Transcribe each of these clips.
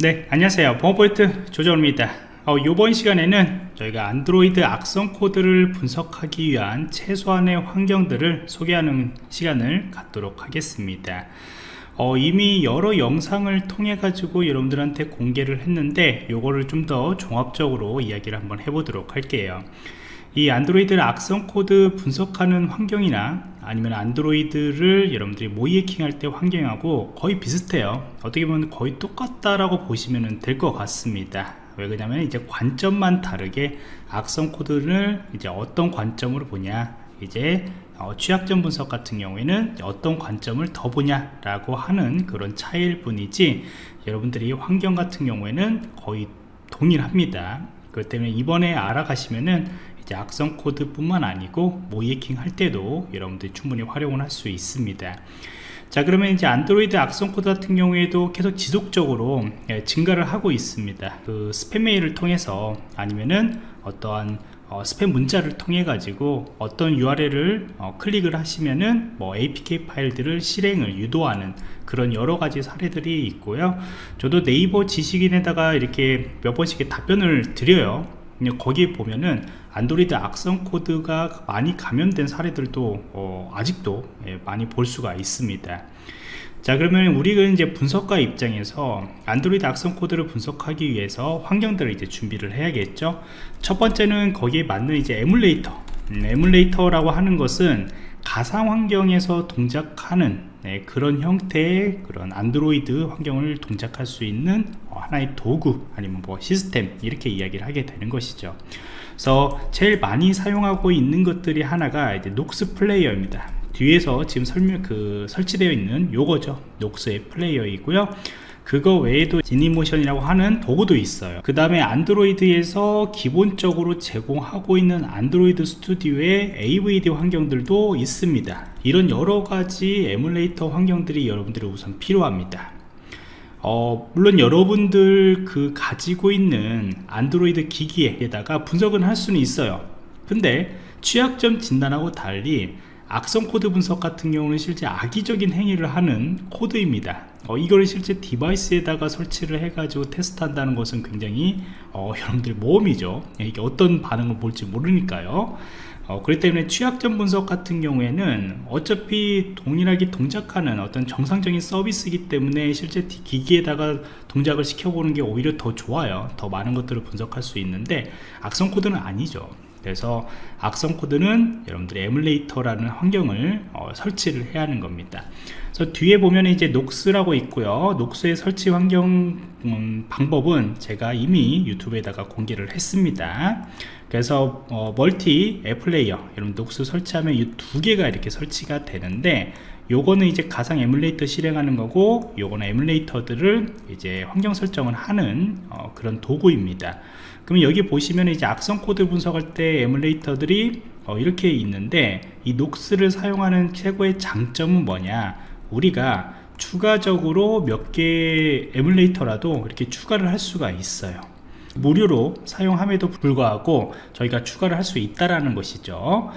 네 안녕하세요. 보안프로젝트 조정원입니다. 어, 이번 시간에는 저희가 안드로이드 악성 코드를 분석하기 위한 최소한의 환경들을 소개하는 시간을 갖도록 하겠습니다. 어, 이미 여러 영상을 통해 가지고 여러분들한테 공개를 했는데 요거를 좀 더 종합적으로 이야기를 한번 해보도록 할게요 이 안드로이드 악성 코드 분석하는 환경이나 아니면 안드로이드를 여러분들이 모의해킹 할 때 환경하고 거의 비슷해요. 어떻게 보면 거의 똑같다라고 보시면 될 것 같습니다. 왜 그러냐면 이제 관점만 다르게 악성 코드를 이제 어떤 관점으로 보냐 이제 어, 취약점 분석 같은 경우에는 어떤 관점을 더 보냐 라고 하는 그런 차이일 뿐이지 여러분들이 환경 같은 경우에는 거의 동일합니다. 그렇기 때문에 이번에 알아가시면은 악성 코드 뿐만 아니고 모의해킹 할 때도 여러분들이 충분히 활용을 할 수 있습니다. 자 그러면 이제 안드로이드 악성 코드 같은 경우에도 계속 지속적으로 예, 증가를 하고 있습니다. 그 스팸 메일을 통해서 아니면은 어떠한 어, 스팸 문자를 통해 가지고 어떤 URL을 어, 클릭을 하시면은 뭐 APK 파일들을 실행을 유도하는 그런 여러 가지 사례들이 있고요. 저도 네이버 지식인에다가 이렇게 몇 번씩 답변을 드려요 거기에 보면은 안드로이드 악성 코드가 많이 감염된 사례들도 어, 아직도 예, 많이 볼 수가 있습니다. 자 그러면 우리가 이제 분석가 입장에서 안드로이드 악성 코드를 분석하기 위해서 환경들을 이제 준비를 해야겠죠? 첫 번째는 거기에 맞는 이제 에뮬레이터. 음, 에뮬레이터라고 하는 것은 가상 환경에서 동작하는 네, 그런 형태의 그런 안드로이드 환경을 동작할 수 있는 어, 하나의 도구 아니면 뭐 시스템 이렇게 이야기를 하게 되는 것이죠. 그래서 제일 많이 사용하고 있는 것들이 하나가 이제 Nox Player입니다. 뒤에서 지금 설명 그 설치되어 있는 요거죠. Nox의 Player이고요 그거 외에도 Genymotion이라고 하는 도구도 있어요. 그 다음에 안드로이드에서 기본적으로 제공하고 있는 안드로이드 스튜디오의 AVD 환경들도 있습니다. 이런 여러가지 에뮬레이터 환경들이 여러분들이 우선 필요합니다. 어, 물론 여러분들 그 가지고 있는 안드로이드 기기에다가 분석은 할 수는 있어요. 근데 취약점 진단하고 달리 악성 코드 분석 같은 경우는 실제 악의적인 행위를 하는 코드입니다 어, 이걸 실제 device에다가 설치를 해 가지고 테스트 한다는 것은 굉장히 어, 여러분들 모험이죠. 이게 어떤 반응을 볼지 모르니까요. 어, 그렇기 때문에 취약점 분석 같은 경우에는 어차피 동일하게 동작하는 어떤 정상적인 서비스이기 때문에 실제 기기에다가 동작을 시켜보는 게 오히려 더 좋아요. 더 많은 것들을 분석할 수 있는데 악성 코드는 아니죠 그래서 악성 코드는 여러분들이 에뮬레이터라는 환경을 어, 설치를 해야 하는 겁니다. 그래서 뒤에 보면 이제 Nox라고 있고요. Nox의 설치 환경 음, 방법은 제가 이미 유튜브에다가 공개를 했습니다. 그래서 어, 멀티 앱 플레이어 여러분 Nox 설치하면 이 두 개가 이렇게 설치가 되는데 요거는 이제 가상 에뮬레이터 실행하는 거고 요거는 에뮬레이터들을 이제 환경 설정을 하는 어, 그런 도구입니다. 그러면 여기 보시면 이제 악성 코드 분석할 때 에뮬레이터들이 어, 이렇게 있는데 이 Nox를 사용하는 최고의 장점은 뭐냐? 우리가 추가적으로 몇개 에뮬레이터라도 이렇게 추가를 할 수가 있어요 무료로 사용함에도 불구하고 저희가 추가를 할 수 있다라는 것이죠.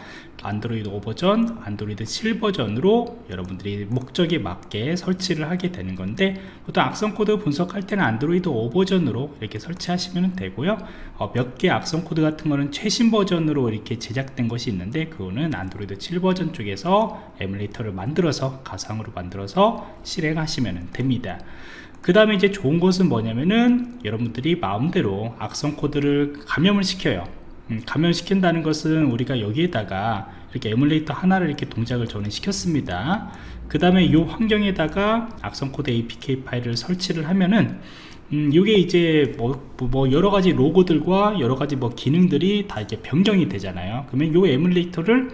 안드로이드 5버전, 안드로이드 7버전으로 여러분들이 목적에 맞게 설치를 하게 되는 건데 보통 악성 코드 분석할 때는 안드로이드 5버전으로 이렇게 설치하시면 되고요. 어, 몇개 악성 코드 같은 거는 최신 버전으로 이렇게 제작된 것이 있는데 그거는 안드로이드 7버전 쪽에서 에뮬레이터를 만들어서 가상으로 만들어서 실행하시면 됩니다 그 다음에 이제 좋은 것은 뭐냐면은 여러분들이 마음대로 악성 코드를 감염을 시켜요. 음, 감염시킨다는 것은 우리가 여기에다가 이렇게 에뮬레이터 하나를 이렇게 동작을 저는 시켰습니다. 그 다음에 이 환경에다가 악성 코드 APK 파일을 설치를 하면은 음, 이게 이제 뭐, 뭐 여러 가지 로그들과 여러 가지 뭐 기능들이 다 이제 변경이 되잖아요. 그러면 이 에뮬레이터를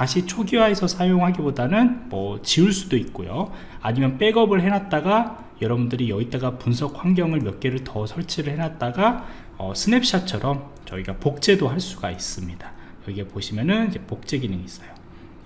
다시 초기화해서 사용하기보다는 뭐 지울 수도 있고요. 아니면 백업을 해놨다가 여러분들이 여기다가 분석 환경을 몇 개를 더 설치를 해놨다가 어, 스냅샷처럼 저희가 복제도 할 수가 있습니다. 여기에 보시면은 이제 복제 기능이 있어요.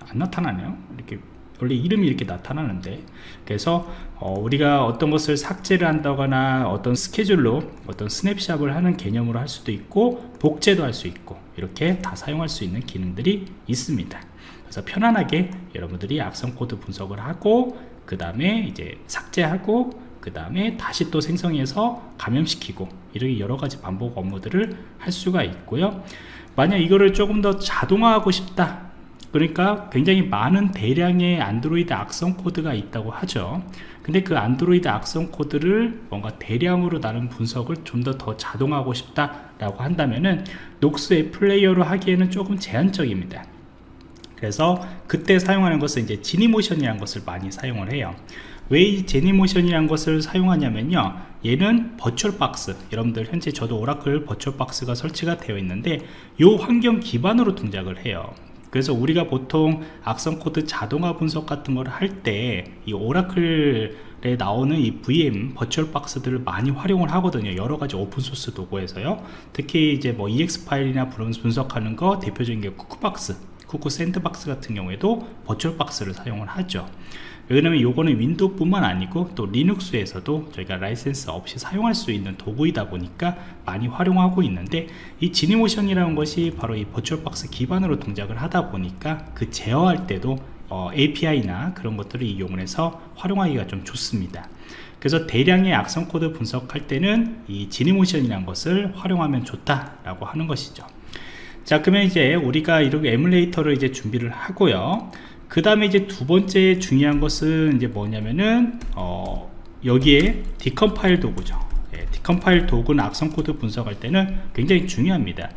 안 나타나네요. 이렇게 원래 이름이 이렇게 나타나는데. 그래서 어, 우리가 어떤 것을 삭제를 한다거나 어떤 스케줄로 어떤 스냅샷을 하는 개념으로 할 수도 있고 복제도 할 수 있고 이렇게 다 사용할 수 있는 기능들이 있습니다. 그래서 편안하게 여러분들이 악성 코드 분석을 하고 그 다음에 이제 삭제하고 그 다음에 다시 또 생성해서 감염시키고 이렇게 여러 가지 반복 업무들을 할 수가 있고요. 만약 이거를 조금 더 자동화하고 싶다 그러니까 굉장히 많은 대량의 안드로이드 악성 코드가 있다고 하죠. 근데 그 안드로이드 악성 코드를 뭔가 대량으로 나는 분석을 좀 더 더 자동화하고 싶다 라고 한다면은 Nox 앱 플레이어로 하기에는 조금 제한적입니다. 그래서 그때 사용하는 것은 이제 Genymotion이라는 것을 많이 사용을 해요. 왜 이 Genymotion이라는 것을 사용하냐면요. 얘는 VirtualBox 여러분들 현재 저도 오라클 버추얼박스가 설치가 되어 있는데 이 환경 기반으로 동작을 해요 그래서 우리가 보통 악성 코드 자동화 분석 같은 걸 할 때 이 오라클에 나오는 이 VM VirtualBox들을 많이 활용을 하거든요. 여러 가지 오픈 소스 도구에서요. 특히 이제 뭐 EXE 파일이나 분석하는 거 대표적인 게 Cuckoo박스 Cuckoo Sandbox 같은 경우에도 버추얼 박스를 사용을 하죠 왜냐면 요거는 윈도우뿐만 아니고 또 리눅스에서도 저희가 라이센스 없이 사용할 수 있는 도구이다 보니까 많이 활용하고 있는데 이 Genymotion이라는 것이 바로 이 VirtualBox 기반으로 동작을 하다 보니까 그 제어할 때도 어, API나 그런 것들을 이용을 해서 활용하기가 좀 좋습니다. 그래서 대량의 악성 코드 분석할 때는 이 Genymotion이라는 것을 활용하면 좋다라고 하는 것이죠. 자 그러면 이제 우리가 이렇게 에뮬레이터를 이제 준비를 하고요 그 다음에 이제 두 번째 중요한 것은 이제 뭐냐면은 어, 여기에 decompile 도구죠. 예, decompile 도구는 악성 코드 분석할 때는 굉장히 중요합니다.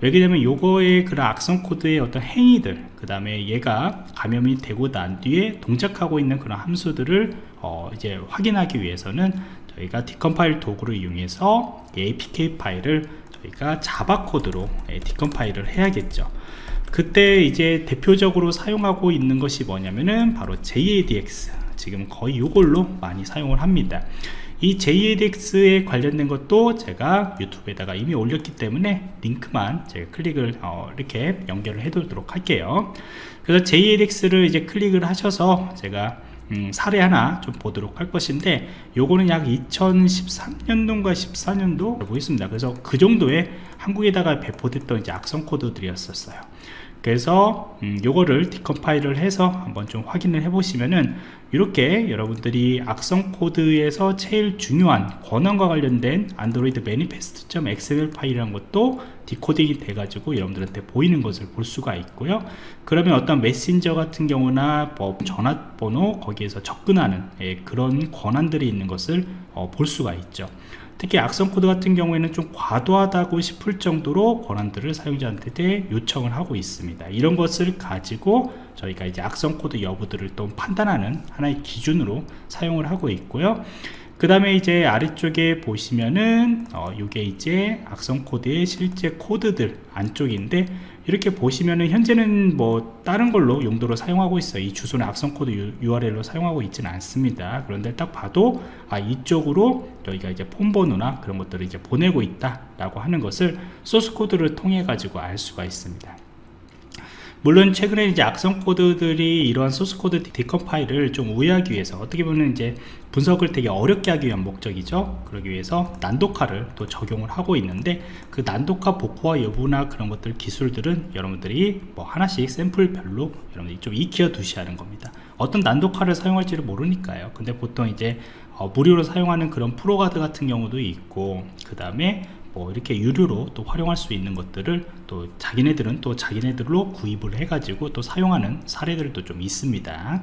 왜냐면 요거의 그런 악성 코드의 어떤 행위들 그 다음에 얘가 감염이 되고 난 뒤에 동작하고 있는 그런 함수들을 어, 이제 확인하기 위해서는 저희가 decompile 도구를 이용해서 APK 파일을 저희가 자바 코드로 예, decompile을 해야겠죠 그때 이제 대표적으로 사용하고 있는 것이 뭐냐면은 바로 JADX 지금 거의 이걸로 많이 사용을 합니다. 이 JADX에 관련된 것도 제가 유튜브에다가 이미 올렸기 때문에 링크만 제가 클릭을 어, 이렇게 연결을 해 두도록 할게요. 그래서 JADX를 이제 클릭을 하셔서 제가 음, 사례 하나 좀 보도록 할 것인데 요거는 약 2013년도인가 14년도 보겠습니다. 그래서 그 정도의 한국에다가 배포됐던 이제 악성 코드들이었었어요 그래서 음, 요거를 decompile을 해서 한번 좀 확인을 해 보시면은 이렇게 여러분들이 악성 코드에서 제일 중요한 권한과 관련된 AndroidManifest.xml 파일이라는 것도 디코딩이 돼 가지고 여러분들한테 보이는 것을 볼 수가 있고요. 그러면 어떤 메신저 같은 경우나 뭐 전화번호 거기에서 접근하는 예, 그런 권한들이 있는 것을 어, 볼 수가 있죠 특히 악성 코드 같은 경우에는 좀 과도하다고 싶을 정도로 권한들을 사용자한테 요청을 하고 있습니다. 이런 것을 가지고 저희가 이제 악성 코드 여부들을 또 판단하는 하나의 기준으로 사용을 하고 있고요 그 다음에 이제 아래쪽에 보시면은 어, 이게 이제 악성 코드의 실제 코드들 안쪽인데 이렇게 보시면은 현재는 뭐 다른 걸로 용도로 사용하고 있어요. 이 주소는 악성 코드 URL로 사용하고 있지는 않습니다. 그런데 딱 봐도 아 이쪽으로 여기가 이제 폰 번호나 그런 것들을 이제 보내고 있다 라고 하는 것을 소스 코드를 통해 가지고 알 수가 있습니다 물론 최근에 이제 악성 코드들이 이러한 소스 코드 decompile을 좀 우회하기 위해서 어떻게 보면 이제 분석을 되게 어렵게 하기 위한 목적이죠. 그러기 위해서 난독화를 또 적용을 하고 있는데 그 난독화 복구와 여부나 그런 것들 기술들은 여러분들이 뭐 하나씩 샘플별로 여러분들이 좀 익혀 두셔야 하는 겁니다. 어떤 난독화를 사용할지를 모르니까요. 근데 보통 이제 어, 무료로 사용하는 그런 ProGuard 같은 경우도 있고 그 다음에 뭐 이렇게 유료로 또 활용할 수 있는 것들을 또 자기네들은 또 자기네들로 구입을 해가지고 또 사용하는 사례들도 좀 있습니다.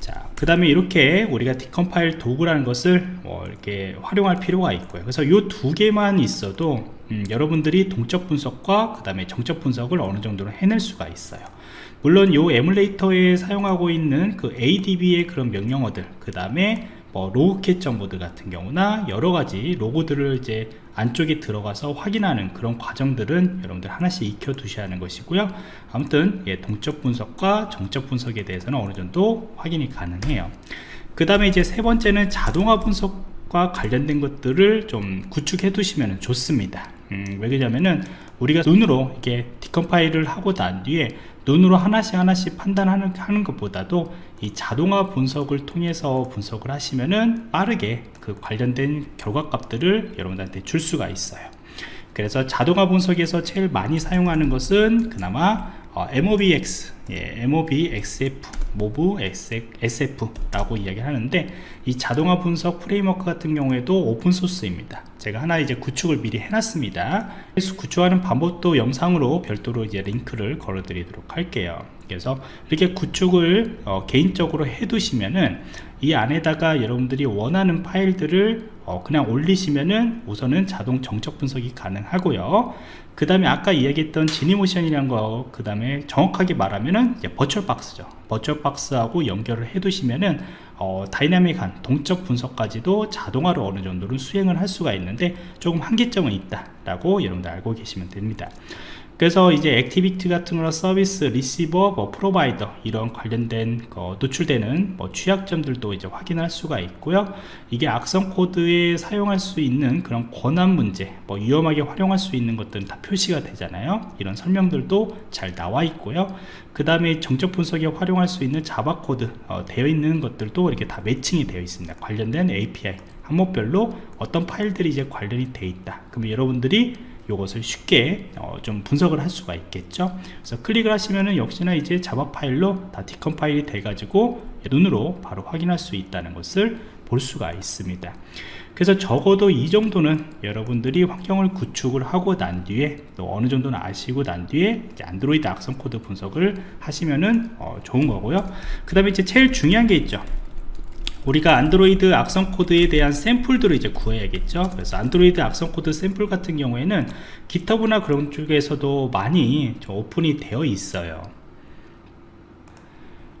자, 그 다음에 이렇게 우리가 decompile 도구라는 것을 뭐 이렇게 활용할 필요가 있고요. 그래서 이 두 개만 있어도 음, 여러분들이 동적 분석과 그 다음에 정적 분석을 어느 정도로 해낼 수가 있어요. 물론 이 에뮬레이터에 사용하고 있는 그 ADB의 그런 명령어들, 그 다음에 뭐 로그캣 정보들 같은 경우나 여러 가지 로고들을 이제 안쪽에 들어가서 확인하는 그런 과정들은 여러분들 하나씩 익혀 두셔야 하는 것이고요. 아무튼 예, 동적 분석과 정적 분석에 대해서는 어느 정도 확인이 가능해요. 그 다음에 이제 세 번째는 자동화 분석과 관련된 것들을 좀 구축해 두시면 좋습니다 음, 왜 그러냐면은 우리가 눈으로 이게 decompile을 하고 난 뒤에 눈으로 하나씩 하나씩 판단하는 하는 것보다도 이 자동화 분석을 통해서 분석을 하시면은 빠르게 그 관련된 결과값들을 여러분들한테 줄 수가 있어요. 그래서 자동화 분석에서 제일 많이 사용하는 것은 그나마 어, MobSF, 예, MobSF, MobSF라고 이야기를 하는데 이 자동화 분석 framework 같은 경우에도 open source입니다. 제가 하나 이제 구축을 미리 해놨습니다. 그래서 구축하는 방법도 영상으로 별도로 이제 링크를 걸어 드리도록 할게요. 그래서 이렇게 구축을 어, 개인적으로 해 두시면은 이 안에다가 여러분들이 원하는 파일들을 어, 그냥 올리시면은 우선은 자동 정적 분석이 가능하고요. 그 다음에 아까 이야기했던 Genymotion이라는 거, 그 다음에 정확하게 말하면은 버추얼 박스죠. 버추얼 박스하고 연결을 해 두시면은 어, 다이나믹한 동적 분석까지도 자동화로 어느 정도는 수행을 할 수가 있는데 조금 한계점은 있다 라고 여러분들 알고 계시면 됩니다. 그래서 이제 activity 같은 거나 서비스, 리시버, 뭐 provider 이런 관련된 거 노출되는 뭐 취약점들도 이제 확인할 수가 있고요. 이게 악성 코드에 사용할 수 있는 그런 권한 문제, 뭐 위험하게 활용할 수 있는 것들은 다 표시가 되잖아요. 이런 설명들도 잘 나와 있고요. 그 다음에 정적 분석에 활용할 수 있는 Java 코드 어, 되어 있는 것들도 이렇게 다 매칭이 되어 있습니다. 관련된 API 항목별로 어떤 파일들이 이제 관련이 되어 있다. 그러면 여러분들이 이것을 쉽게 어, 좀 분석을 할 수가 있겠죠? 그래서 클릭을 하시면은 역시나 이제 Java 파일로 다 decompile이 돼 가지고 눈으로 바로 확인할 수 있다는 것을 볼 수가 있습니다. 그래서 적어도 이 정도는 여러분들이 환경을 구축을 하고 난 뒤에 또 어느 정도는 아시고 난 뒤에 안드로이드 악성 코드 분석을 하시면은 어, 좋은 거고요. 그 다음에 이제 제일 중요한 게 있죠 우리가 안드로이드 악성 코드에 대한 샘플들을 이제 구해야겠죠. 그래서 안드로이드 악성 코드 샘플 같은 경우에는 GitHub나 그런 쪽에서도 많이 오픈이 되어 있어요.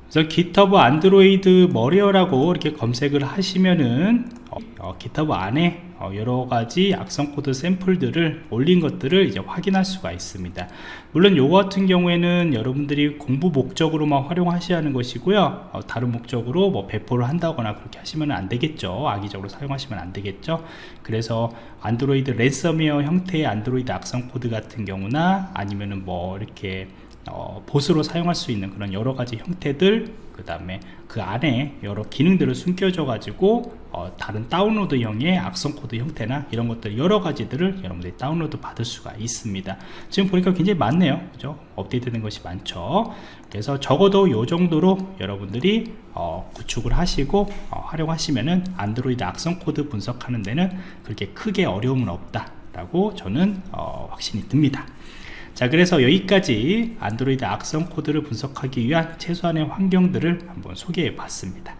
그래서 GitHub Android malware라고 이렇게 검색을 하시면은 어, GitHub 안에 어, 여러가지 악성 코드 샘플들을 올린 것들을 이제 확인할 수가 있습니다. 물론 요거 같은 경우에는 여러분들이 공부 목적으로만 활용하셔야 하는 것이고요. 어, 다른 목적으로 뭐 배포를 한다거나 그렇게 하시면 안 되겠죠. 악의적으로 사용하시면 안 되겠죠. 그래서 안드로이드 랜섬웨어 형태의 안드로이드 악성 코드 같은 경우나 아니면은 뭐 이렇게 어, 봇으로 사용할 수 있는 그런 여러 가지 형태들 그 다음에 그 안에 여러 기능들을 숨겨져 가지고 어, 다른 다운로드형의 악성 코드 형태나 이런 것들 여러 가지들을 여러분들이 다운로드 받을 수가 있습니다. 지금 보니까 굉장히 많네요. 그죠? 업데이트 된 것이 많죠. 그래서 적어도 이 정도로 여러분들이 어, 구축을 하시고 어, 활용하시면은 안드로이드 악성 코드 분석하는 데는 그렇게 크게 어려움은 없다 라고 저는 어, 확신이 듭니다 자 그래서 여기까지 안드로이드 악성 코드를 분석하기 위한 최소한의 환경들을 한번 소개해 봤습니다